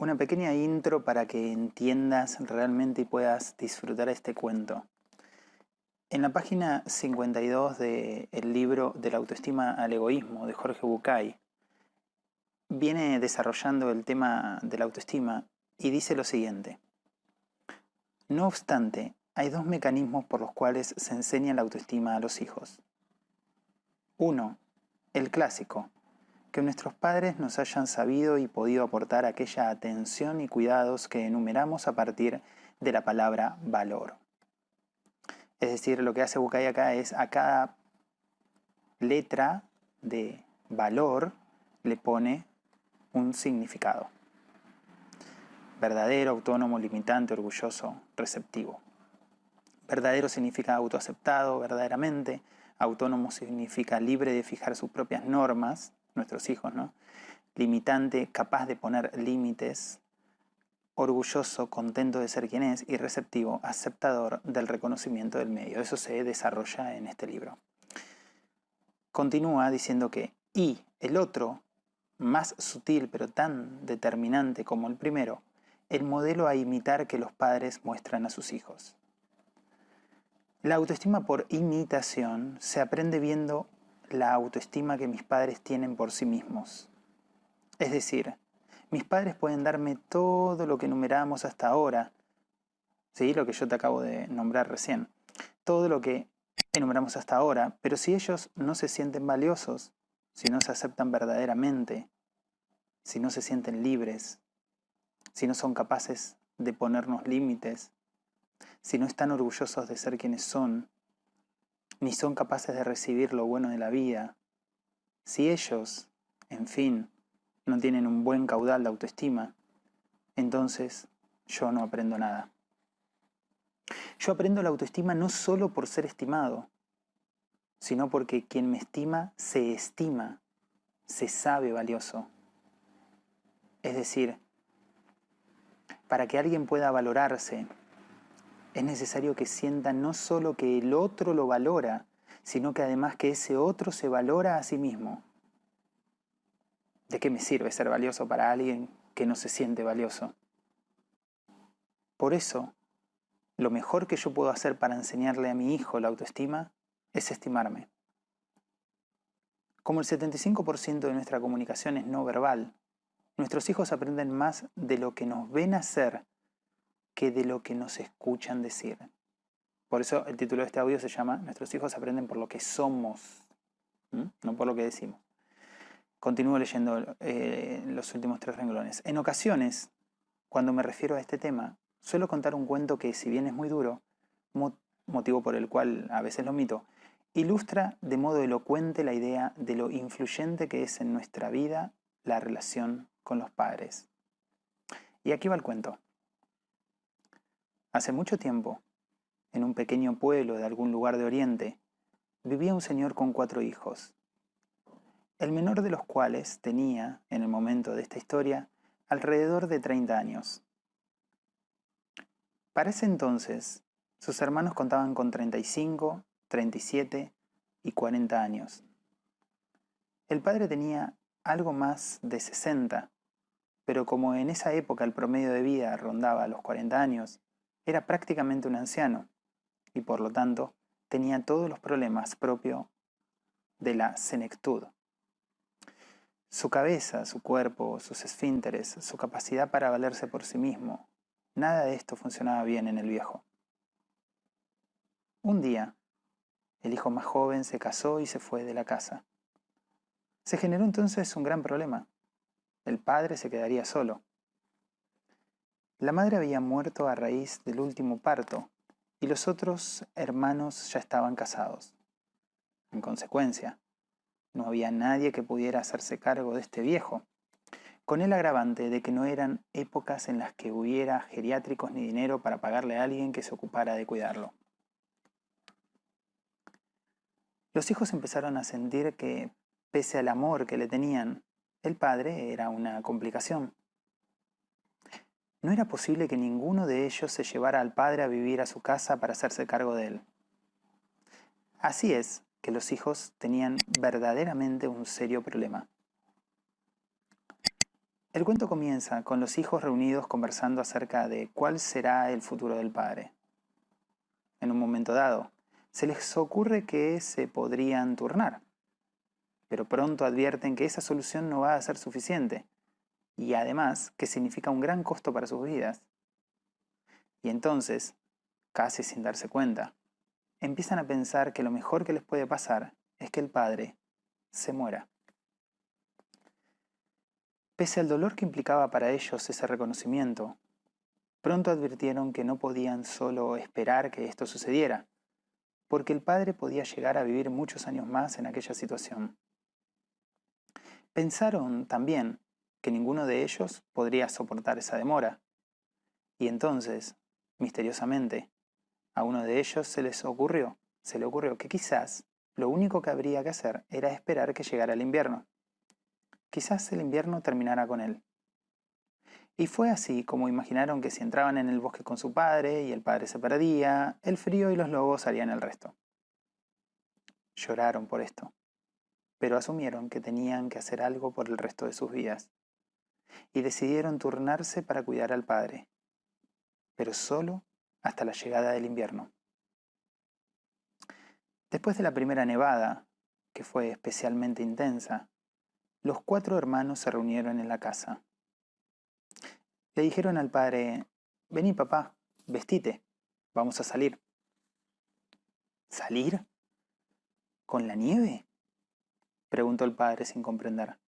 Una pequeña intro para que entiendas realmente y puedas disfrutar este cuento. En la página 52 del libro De la autoestima al egoísmo de Jorge Bucay, viene desarrollando el tema de la autoestima y dice lo siguiente. No obstante, hay dos mecanismos por los cuales se enseña la autoestima a los hijos. Uno, el clásico, que nuestros padres nos hayan sabido y podido aportar aquella atención y cuidados que enumeramos a partir de la palabra valor. Es decir, lo que hace Bucay acá es a cada letra de valor le pone un significado. Verdadero, autónomo, limitante, orgulloso, receptivo. Verdadero significa autoaceptado, verdaderamente. Autónomo significa libre de fijar sus propias normas nuestros hijos, ¿no? Limitante, capaz de poner límites, orgulloso, contento de ser quien es y receptivo, aceptador del reconocimiento del medio. Eso se desarrolla en este libro. Continúa diciendo que, y el otro, más sutil pero tan determinante como el primero, el modelo a imitar que los padres muestran a sus hijos. La autoestima por imitación se aprende viendo la autoestima que mis padres tienen por sí mismos. Es decir, mis padres pueden darme todo lo que enumeramos hasta ahora, ¿sí? lo que yo te acabo de nombrar recién, todo lo que enumeramos hasta ahora, pero si ellos no se sienten valiosos, si no se aceptan verdaderamente, si no se sienten libres, si no son capaces de ponernos límites, si no están orgullosos de ser quienes son, ni son capaces de recibir lo bueno de la vida, si ellos, en fin, no tienen un buen caudal de autoestima, entonces yo no aprendo nada. Yo aprendo la autoestima no solo por ser estimado, sino porque quien me estima se estima, se sabe valioso. Es decir, para que alguien pueda valorarse, es necesario que sienta no solo que el otro lo valora, sino que además que ese otro se valora a sí mismo. ¿De qué me sirve ser valioso para alguien que no se siente valioso? Por eso, lo mejor que yo puedo hacer para enseñarle a mi hijo la autoestima es estimarme. Como el 75% de nuestra comunicación es no verbal, nuestros hijos aprenden más de lo que nos ven hacer que de lo que nos escuchan decir. Por eso el título de este audio se llama Nuestros hijos aprenden por lo que somos, no por lo que decimos. Continúo leyendo eh, los últimos tres renglones. En ocasiones, cuando me refiero a este tema, suelo contar un cuento que, si bien es muy duro, motivo por el cual a veces lo omito, ilustra de modo elocuente la idea de lo influyente que es en nuestra vida la relación con los padres. Y aquí va el cuento. Hace mucho tiempo, en un pequeño pueblo de algún lugar de Oriente, vivía un señor con cuatro hijos, el menor de los cuales tenía, en el momento de esta historia, alrededor de 30 años. Para ese entonces, sus hermanos contaban con 35, 37 y 40 años. El padre tenía algo más de 60, pero como en esa época el promedio de vida rondaba los 40 años, era prácticamente un anciano y por lo tanto tenía todos los problemas propios de la senectud. Su cabeza, su cuerpo, sus esfínteres, su capacidad para valerse por sí mismo, nada de esto funcionaba bien en el viejo. Un día, el hijo más joven se casó y se fue de la casa. Se generó entonces un gran problema. El padre se quedaría solo. La madre había muerto a raíz del último parto y los otros hermanos ya estaban casados. En consecuencia, no había nadie que pudiera hacerse cargo de este viejo, con el agravante de que no eran épocas en las que hubiera geriátricos ni dinero para pagarle a alguien que se ocupara de cuidarlo. Los hijos empezaron a sentir que, pese al amor que le tenían, el padre era una complicación. No era posible que ninguno de ellos se llevara al padre a vivir a su casa para hacerse cargo de él. Así es que los hijos tenían verdaderamente un serio problema. El cuento comienza con los hijos reunidos conversando acerca de cuál será el futuro del padre. En un momento dado, se les ocurre que se podrían turnar, pero pronto advierten que esa solución no va a ser suficiente y además que significa un gran costo para sus vidas. Y entonces, casi sin darse cuenta, empiezan a pensar que lo mejor que les puede pasar es que el padre se muera. Pese al dolor que implicaba para ellos ese reconocimiento, pronto advirtieron que no podían solo esperar que esto sucediera, porque el padre podía llegar a vivir muchos años más en aquella situación. Pensaron también que ninguno de ellos podría soportar esa demora, y entonces, misteriosamente, a uno de ellos se les ocurrió, se le ocurrió que quizás lo único que habría que hacer era esperar que llegara el invierno. Quizás el invierno terminara con él. Y fue así como imaginaron que si entraban en el bosque con su padre y el padre se perdía, el frío y los lobos harían el resto. Lloraron por esto, pero asumieron que tenían que hacer algo por el resto de sus vidas. Y decidieron turnarse para cuidar al padre, pero solo hasta la llegada del invierno. Después de la primera nevada, que fue especialmente intensa, los cuatro hermanos se reunieron en la casa. Le dijeron al padre, vení papá, vestite, vamos a salir. ¿Salir? ¿Con la nieve? preguntó el padre sin comprender.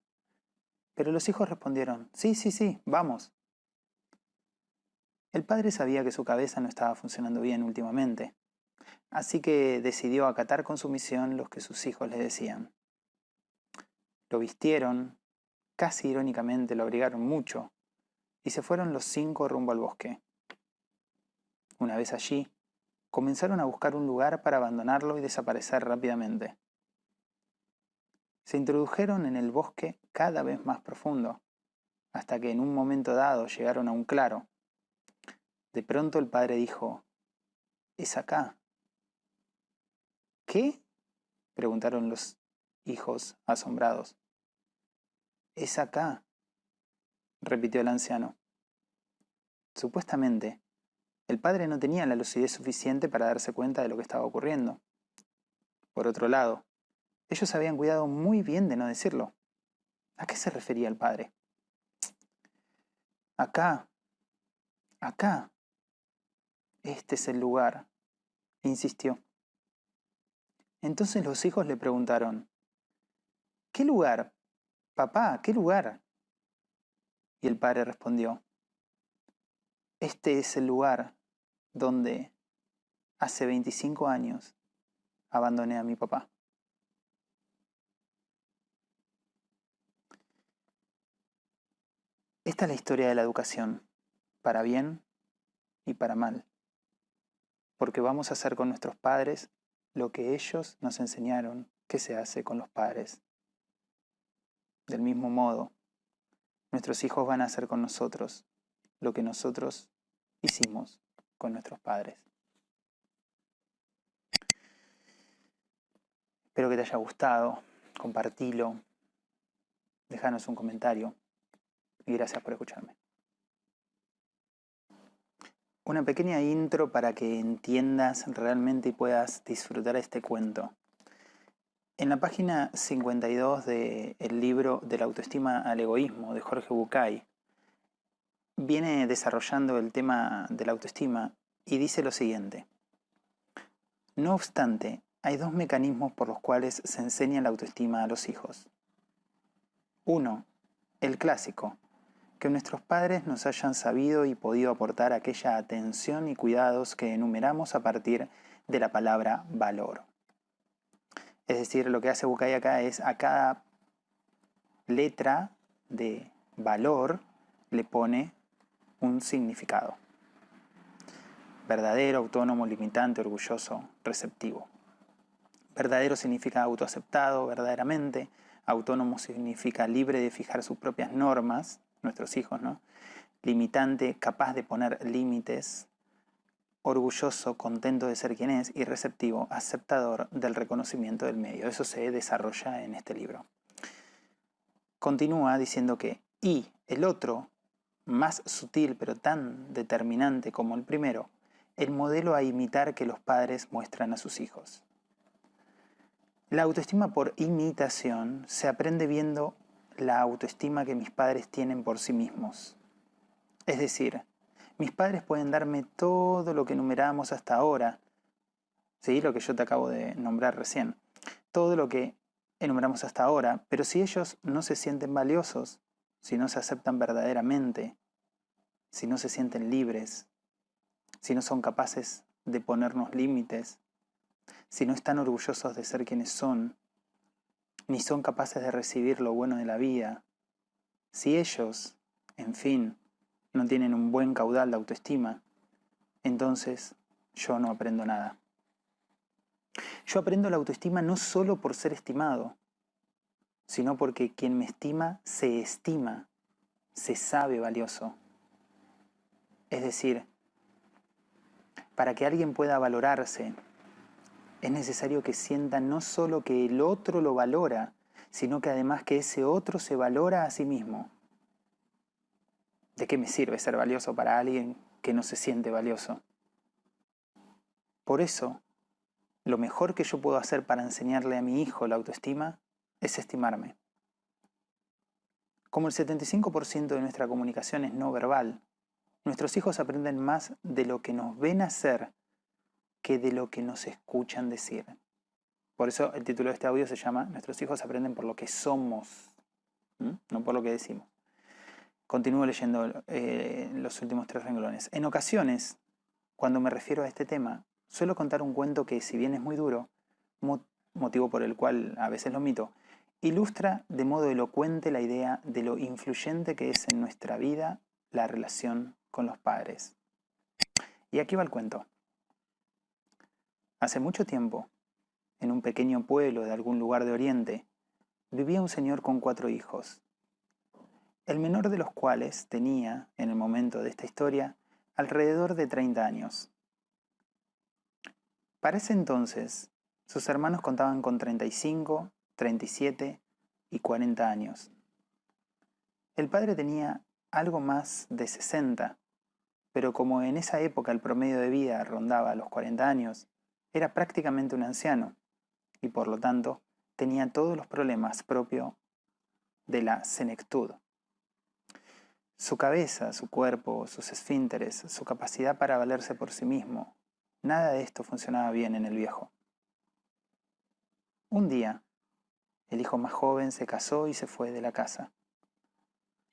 Pero los hijos respondieron, sí, sí, sí, vamos. El padre sabía que su cabeza no estaba funcionando bien últimamente, así que decidió acatar con sumisión los que sus hijos le decían. Lo vistieron, casi irónicamente lo abrigaron mucho, y se fueron los cinco rumbo al bosque. Una vez allí, comenzaron a buscar un lugar para abandonarlo y desaparecer rápidamente. Se introdujeron en el bosque cada vez más profundo, hasta que en un momento dado llegaron a un claro. De pronto el padre dijo, es acá. ¿Qué? preguntaron los hijos asombrados. Es acá, repitió el anciano. Supuestamente, el padre no tenía la lucidez suficiente para darse cuenta de lo que estaba ocurriendo. Por otro lado, ellos habían cuidado muy bien de no decirlo. ¿A qué se refería el padre? Acá, acá. Este es el lugar, insistió. Entonces los hijos le preguntaron, ¿qué lugar? Papá, ¿qué lugar? Y el padre respondió, este es el lugar donde hace 25 años abandoné a mi papá. Esta es la historia de la educación, para bien y para mal, porque vamos a hacer con nuestros padres lo que ellos nos enseñaron que se hace con los padres. Del mismo modo, nuestros hijos van a hacer con nosotros lo que nosotros hicimos con nuestros padres. Espero que te haya gustado, compartilo, déjanos un comentario y gracias por escucharme. Una pequeña intro para que entiendas realmente y puedas disfrutar este cuento. En la página 52 del libro De la autoestima al egoísmo de Jorge Bucay, viene desarrollando el tema de la autoestima y dice lo siguiente. No obstante, hay dos mecanismos por los cuales se enseña la autoestima a los hijos. Uno, el clásico, que nuestros padres nos hayan sabido y podido aportar aquella atención y cuidados que enumeramos a partir de la palabra valor. Es decir, lo que hace Bucay acá es a cada letra de valor le pone un significado. Verdadero, autónomo, limitante, orgulloso, receptivo. Verdadero significa autoaceptado, verdaderamente. Autónomo significa libre de fijar sus propias normas, nuestros hijos, ¿no? Limitante, capaz de poner límites, orgulloso, contento de ser quien es y receptivo, aceptador del reconocimiento del medio. Eso se desarrolla en este libro. Continúa diciendo que y el otro, más sutil pero tan determinante como el primero, el modelo a imitar que los padres muestran a sus hijos. La autoestima por imitación se aprende viendo la autoestima que mis padres tienen por sí mismos. Es decir, mis padres pueden darme todo lo que enumeramos hasta ahora, ¿sí? lo que yo te acabo de nombrar recién, todo lo que enumeramos hasta ahora, pero si ellos no se sienten valiosos, si no se aceptan verdaderamente, si no se sienten libres, si no son capaces de ponernos límites, si no están orgullosos de ser quienes son, ni son capaces de recibir lo bueno de la vida, si ellos, en fin, no tienen un buen caudal de autoestima, entonces yo no aprendo nada. Yo aprendo la autoestima no solo por ser estimado, sino porque quien me estima se estima, se sabe valioso. Es decir, para que alguien pueda valorarse, es necesario que sienta no solo que el otro lo valora, sino que además que ese otro se valora a sí mismo. ¿De qué me sirve ser valioso para alguien que no se siente valioso? Por eso, lo mejor que yo puedo hacer para enseñarle a mi hijo la autoestima es estimarme. Como el 75% de nuestra comunicación es no verbal, nuestros hijos aprenden más de lo que nos ven hacer que de lo que nos escuchan decir. Por eso el título de este audio se llama Nuestros hijos aprenden por lo que somos, no por lo que decimos. Continúo leyendo eh, los últimos tres renglones. En ocasiones, cuando me refiero a este tema, suelo contar un cuento que, si bien es muy duro, motivo por el cual a veces lo mito, ilustra de modo elocuente la idea de lo influyente que es en nuestra vida la relación con los padres. Y aquí va el cuento. Hace mucho tiempo, en un pequeño pueblo de algún lugar de Oriente, vivía un señor con cuatro hijos, el menor de los cuales tenía, en el momento de esta historia, alrededor de 30 años. Para ese entonces, sus hermanos contaban con 35, 37 y 40 años. El padre tenía algo más de 60, pero como en esa época el promedio de vida rondaba los 40 años, era prácticamente un anciano y por lo tanto tenía todos los problemas propios de la senectud. Su cabeza, su cuerpo, sus esfínteres, su capacidad para valerse por sí mismo, nada de esto funcionaba bien en el viejo. Un día, el hijo más joven se casó y se fue de la casa.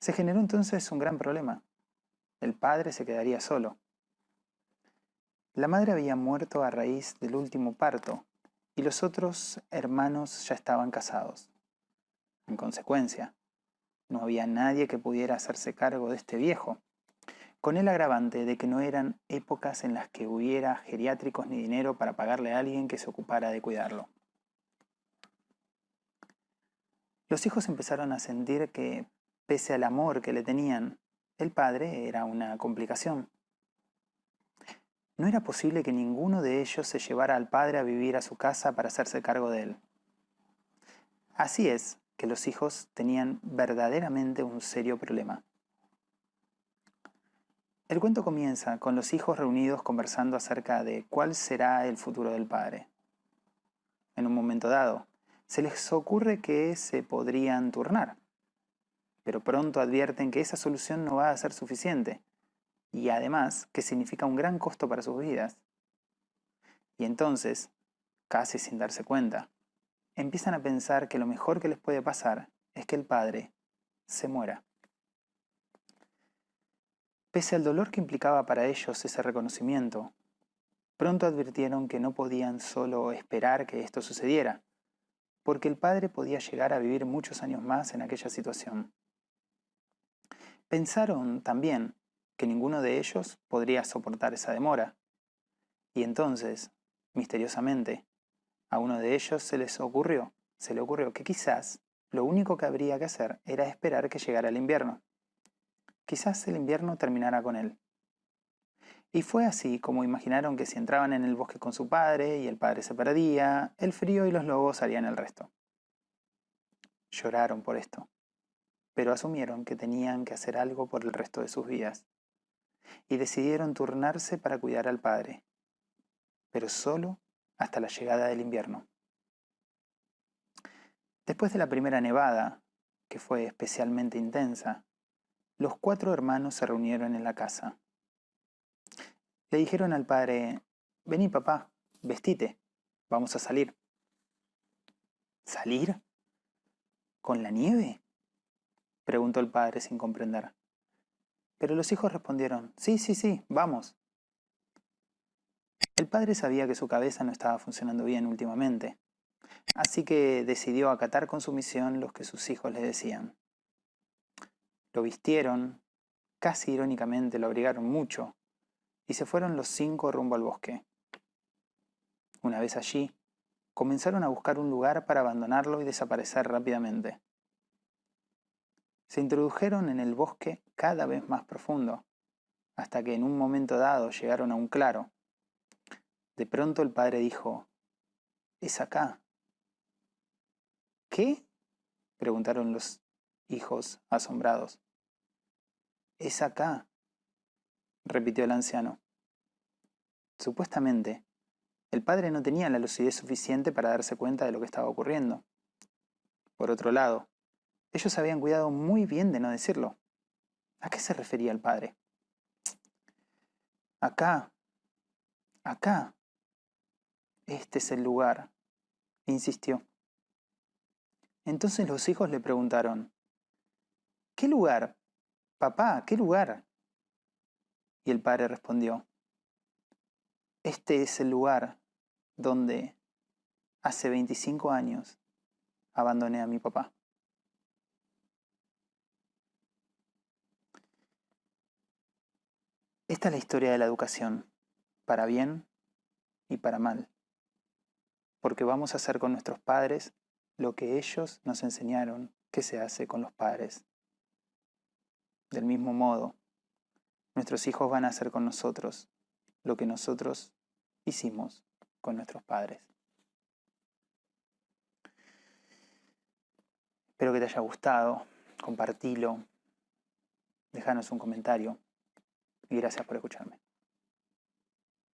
Se generó entonces un gran problema. El padre se quedaría solo. La madre había muerto a raíz del último parto y los otros hermanos ya estaban casados. En consecuencia, no había nadie que pudiera hacerse cargo de este viejo, con el agravante de que no eran épocas en las que hubiera geriátricos ni dinero para pagarle a alguien que se ocupara de cuidarlo. Los hijos empezaron a sentir que, pese al amor que le tenían, el padre era una complicación. No era posible que ninguno de ellos se llevara al padre a vivir a su casa para hacerse cargo de él. Así es que los hijos tenían verdaderamente un serio problema. El cuento comienza con los hijos reunidos conversando acerca de cuál será el futuro del padre. En un momento dado, se les ocurre que se podrían turnar, pero pronto advierten que esa solución no va a ser suficiente y además que significa un gran costo para sus vidas. Y entonces, casi sin darse cuenta, empiezan a pensar que lo mejor que les puede pasar es que el padre se muera. Pese al dolor que implicaba para ellos ese reconocimiento, pronto advirtieron que no podían solo esperar que esto sucediera, porque el padre podía llegar a vivir muchos años más en aquella situación. Pensaron también que ninguno de ellos podría soportar esa demora. Y entonces, misteriosamente, a uno de ellos se les ocurrió, se le ocurrió que quizás lo único que habría que hacer era esperar que llegara el invierno. Quizás el invierno terminara con él. Y fue así como imaginaron que si entraban en el bosque con su padre y el padre se perdía, el frío y los lobos harían el resto. Lloraron por esto, pero asumieron que tenían que hacer algo por el resto de sus vidas y decidieron turnarse para cuidar al padre, pero solo hasta la llegada del invierno. Después de la primera nevada, que fue especialmente intensa, los cuatro hermanos se reunieron en la casa. Le dijeron al padre, vení papá, vestite, vamos a salir. ¿Salir? ¿Con la nieve? preguntó el padre sin comprender. Pero los hijos respondieron, sí, sí, sí, vamos. El padre sabía que su cabeza no estaba funcionando bien últimamente, así que decidió acatar con sumisión los que sus hijos le decían. Lo vistieron, casi irónicamente lo abrigaron mucho, y se fueron los cinco rumbo al bosque. Una vez allí, comenzaron a buscar un lugar para abandonarlo y desaparecer rápidamente. Se introdujeron en el bosque cada vez más profundo, hasta que en un momento dado llegaron a un claro. De pronto el padre dijo, es acá. ¿Qué? preguntaron los hijos asombrados. Es acá, repitió el anciano. Supuestamente, el padre no tenía la lucidez suficiente para darse cuenta de lo que estaba ocurriendo. Por otro lado, ellos habían cuidado muy bien de no decirlo. ¿A qué se refería el padre? Acá, acá, este es el lugar, insistió. Entonces los hijos le preguntaron, ¿qué lugar? Papá, ¿qué lugar? Y el padre respondió, este es el lugar donde hace 25 años abandoné a mi papá. Esta es la historia de la educación, para bien y para mal, porque vamos a hacer con nuestros padres lo que ellos nos enseñaron que se hace con los padres. Del mismo modo, nuestros hijos van a hacer con nosotros lo que nosotros hicimos con nuestros padres. Espero que te haya gustado, compartilo, déjanos un comentario y gracias por escucharme.